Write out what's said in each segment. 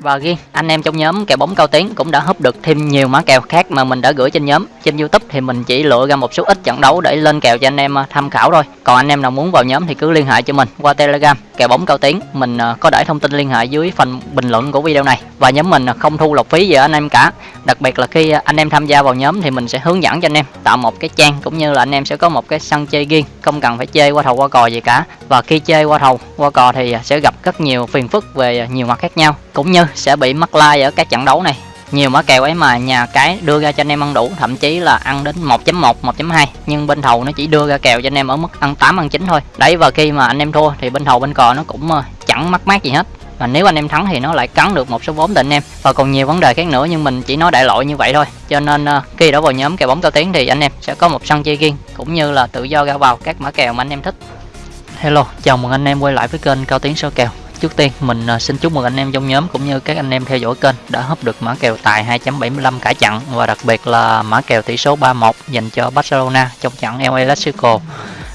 Và riêng anh em trong nhóm kèo bóng cao tiếng cũng đã húp được thêm nhiều mã kèo khác mà mình đã gửi trên nhóm. Trên YouTube thì mình chỉ lựa ra một số ít trận đấu để lên kèo cho anh em à, tham khảo thôi. Còn anh em nào muốn vào nhóm thì cứ liên hệ cho mình qua Telegram kèo bóng cao tiếng Mình à, có để thông tin liên hệ dưới phần bình luận của video này. Và nhóm mình à, không thu lọc phí gì ở anh em cả. Đặc biệt là khi anh em tham gia vào nhóm thì mình sẽ hướng dẫn cho anh em tạo một cái trang cũng như là anh em sẽ có một cái sân chơi riêng, không cần phải chơi qua thầu qua cò gì cả. Và khi chơi qua thầu qua cò thì sẽ gặp rất nhiều phiền phức về nhiều mặt khác nhau cũng như sẽ bị mắc like ở các trận đấu này. Nhiều mã kèo ấy mà nhà cái đưa ra cho anh em ăn đủ, thậm chí là ăn đến 1.1 1.2 nhưng bên thầu nó chỉ đưa ra kèo cho anh em ở mức ăn 8 ăn 9 thôi. Đấy, và khi mà anh em thua thì bên thầu bên cò nó cũng ờ, chẳng mắc mát gì hết. Và nếu anh em thắng thì nó lại cắn được một số vốn từ anh em. Và còn nhiều vấn đề khác nữa, nhưng mình chỉ nói đại loại như vậy thôi. Cho nên ờ, khi đã vào nhóm kèo bóng cao tiến thì anh em sẽ có một sân chơi riêng, cũng như là tự do ra vào các mã kèo mà anh em thích. Hello, chào mừng anh em quay lại với kênh cao tiến sơ kèo. Trước tiên mình à, xin chúc mừng anh em trong nhóm cũng như các anh em theo dõi kênh đã hấp được mã kèo tài 2.75 cả chặn và đặc biệt là mã kèo tỷ số 31 dành cho Barcelona trong trận El Clasico.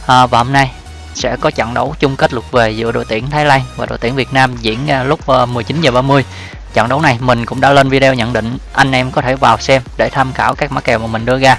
À, và hôm nay sẽ có trận đấu chung kết lượt về giữa đội tuyển Thái Lan và đội tuyển Việt Nam diễn ra lúc à, 19 giờ 30. Trận đấu này mình cũng đã lên video nhận định, anh em có thể vào xem để tham khảo các mã kèo mà mình đưa ra.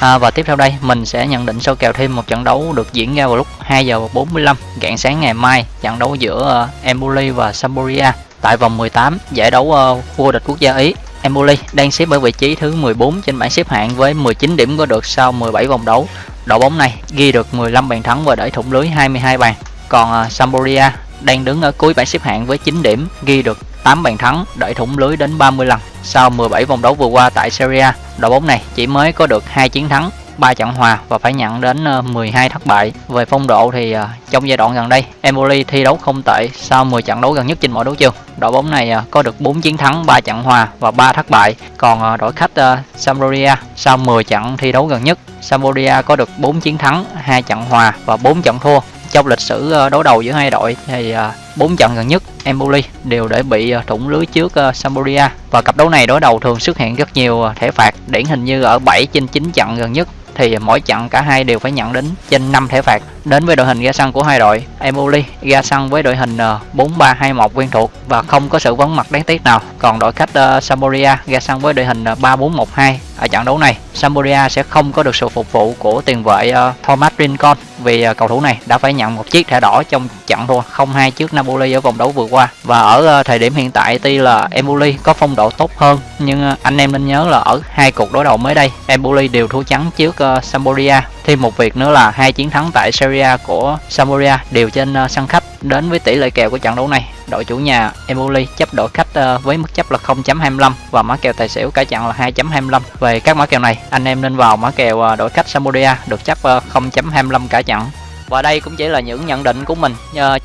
À, và tiếp theo đây mình sẽ nhận định sâu kèo thêm một trận đấu được diễn ra vào lúc 2 giờ 45 rạng sáng ngày mai trận đấu giữa uh, Empoli và Sampdoria tại vòng 18 giải đấu ờ, uh, vô địch quốc gia Ý. Empoli đang xếp ở vị trí thứ 14 trên bảng xếp hạng với 19 điểm có được sau 17 vòng đấu. Đội bóng này ghi được 15 bàn thắng và để thủng lưới 22 bàn. Còn uh, Sampdoria đang đứng ở cuối bảng xếp hạng với 9 điểm, ghi được 8 bàn thắng, đẩy thủng lưới đến 30 lần. Sau 17 vòng đấu vừa qua tại Serie A, đội bóng này chỉ mới có được 2 chiến thắng, 3 trận hòa và phải nhận đến ờ, 12 thất bại. Về phong độ thì ờ, trong giai đoạn gần đây, Empoli thi đấu không tệ sau 10 trận đấu gần nhất trên mọi đấu trường. Đội bóng này ờ, có được 4 chiến thắng, 3 trận hòa và 3 thất bại. Còn đội khách Sampdoria sau 10 trận thi đấu gần nhất, Sampdoria có được 4 chiến thắng, 2 trận hòa và 4 trận thua. Trong lịch sử đối đầu giữa hai đội thì bốn trận gần nhất Empoli đều để bị ờ, thủng lưới trước uh, Sampdoria và cặp đấu này đối đầu thường xuất hiện rất nhiều ờ, thẻ phạt điển hình như ở 7 trên 9 trận gần nhất thì mỗi trận cả hai đều phải nhận đến trên 5 thẻ phạt. Đến với đội hình ra sân của hai đội, Empoli ra sân với đội hình 4-3-2-1 quen thuộc và không có sự vắng mặt đáng tiếc nào. Còn đội khách uh, Sampdoria ra sân với đội hình ờ, 3-4-1-2 ở trận đấu này. Sampdoria sẽ không có được sự phục vụ của tiền vệ uh, Thomas Rincon vì uh, cầu thủ này đã phải nhận một chiếc thẻ đỏ trong trận thua 0-2 trước Napoli ở vòng đấu vừa qua. Và ở uh, thời điểm hiện tại tuy là Empoli có phong độ tốt hơn nhưng uh, anh em nên nhớ là ở hai cuộc đối đầu mới đây Empoli đều thua trắng trước uh, Sampdoria. Thêm một việc nữa là hai chiến thắng tại Serie A của Sampdoria đều trên uh, sân khách đến với tỷ lệ kèo của trận đấu này đội chủ nhà Emoli chấp đội khách ờ, với mức chấp là 0.25 và mã kèo tài xỉu cả chặn là 2.25 về các mã kèo này, anh em nên vào mã kèo ờ, đội khách Samudia được chấp ờ, 0.25 cả chặn và đây cũng chỉ là những nhận định của mình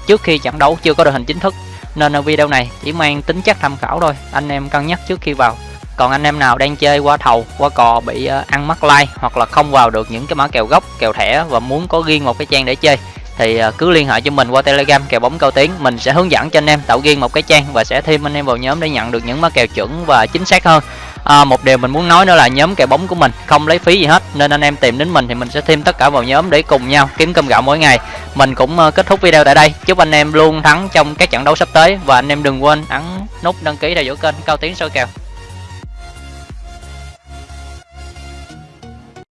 trước khi trận đấu chưa có đội hình chính thức, nên video này chỉ mang tính chất tham khảo thôi, anh em cân nhắc trước khi vào. Còn anh em nào đang chơi qua thầu, qua cò bị ăn mắc like hoặc là không vào được những cái mã kèo gốc, kèo thẻ và muốn có riêng một cái trang để chơi thì à, cứ liên hệ cho mình qua telegram kèo bóng cao tiến mình sẽ hướng dẫn cho anh em tạo riêng một cái trang và sẽ thêm anh em vào nhóm để nhận được những mã kèo chuẩn và chính xác hơn. À, một điều mình muốn nói nữa là nhóm kèo bóng của mình không lấy phí gì hết nên anh em tìm đến mình thì mình sẽ thêm tất cả vào nhóm để cùng nhau kiếm cơm gạo mỗi ngày. Mình cũng à, kết thúc video tại đây. Chúc anh em luôn thắng trong các trận đấu sắp tới và anh em đừng quên ấn nút đăng ký theo dõi kênh cao tiến soi kèo.